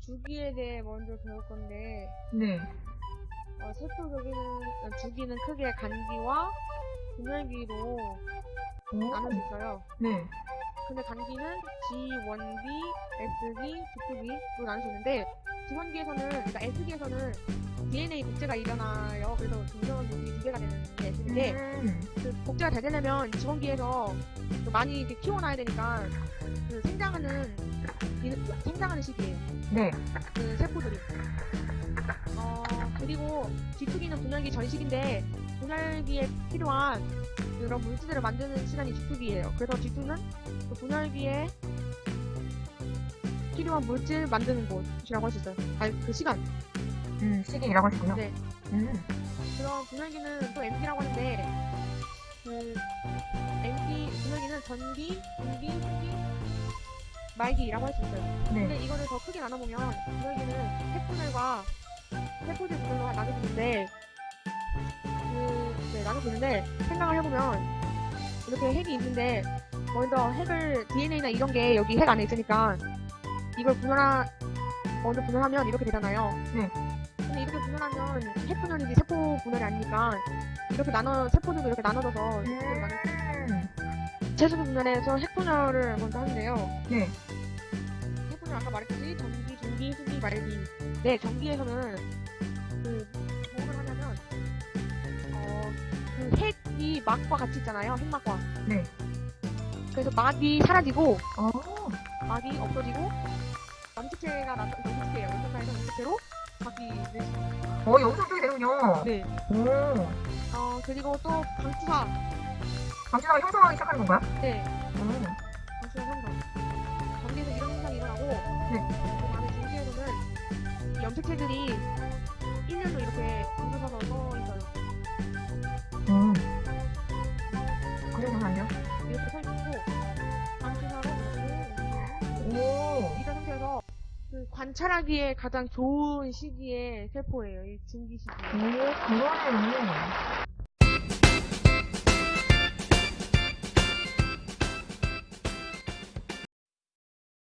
주기에 대해 먼저 배울 건데 네. 어, 세포 주기는, 어, 주기는 크게 간기와 분열기로 오. 나눌 수 있어요. 네. 근데 간기는 G1B, S기, G2B로 나눌 수 있는데 G1기에서는 그러니까 S기에서는 DNA 복제가 일어나요. 그래서 중성분이 두 개가 되는 게 S인데 음. 그 복제가 잘 되려면 G1기에서 많이 이렇게 키워놔야 되니까 그 생장하는 이- 생장하는 시기예요. 네. 그 세포들이. 어, 그리고 G2기는 분열기 전 시기인데, 분열기에 필요한 그런 물질들을 만드는 시간이 G2기예요. 그래서 G2는 그 분열기에 필요한 물질 만드는 곳이라고 할 수 있어요. 아니, 그 시간. 음, 시기라고 하시군요. 네. 음. 분열기는 또 MP라고 하는데, 그, MP, 분열기는 전기, 분기, 후기, 말기라고 할 수 있어요. 근데 네. 이거를 더 크게 나눠보면 분열기는 핵분열과 세포질 분열과 나눠지는데 그, 네, 나눠지는데 생각을 해보면 이렇게 핵이 있는데 먼저 핵을 DNA나 이런 게 여기 핵 안에 있으니까 이걸 분열하 먼저 분열하면 이렇게 되잖아요. 네. 근데 이렇게 분열하면 핵 분열이지 세포 분열이 아니니까 이렇게 나눠 세포들도 이렇게 나눠져서. 채소 분열에서 핵 분열을 먼저 하는데요. 네. 해보면 아까 말했듯이 전기, 중기, 후기, 말기. 네, 전기에서는 그 뭐를 하냐면 어, 그 핵이 막과 같이 있잖아요. 핵막과. 네. 그래서 막이 사라지고 어. 막이 없어지고 염색체가 나 염색체예요. 염색체에서 염색체로 바뀌는. 어, 여기서 쪽이 되는군요. 네. 오. 어 그리고 또 방추사. 방치사가 형성하기 시작하는 건가요? 네. 오. 방추사 현상. 전기에서 이런 현상이 일어나고 네. 그 다음에 중기에서는 이 염색체들이 일렬로 이렇게 뭉쳐서 서 있어요. 음. 그래서 안 돼요? 이렇게 서 관찰하기에 가장 좋은 시기의 세포예요. 이 중기 시기. 오, 그러네요.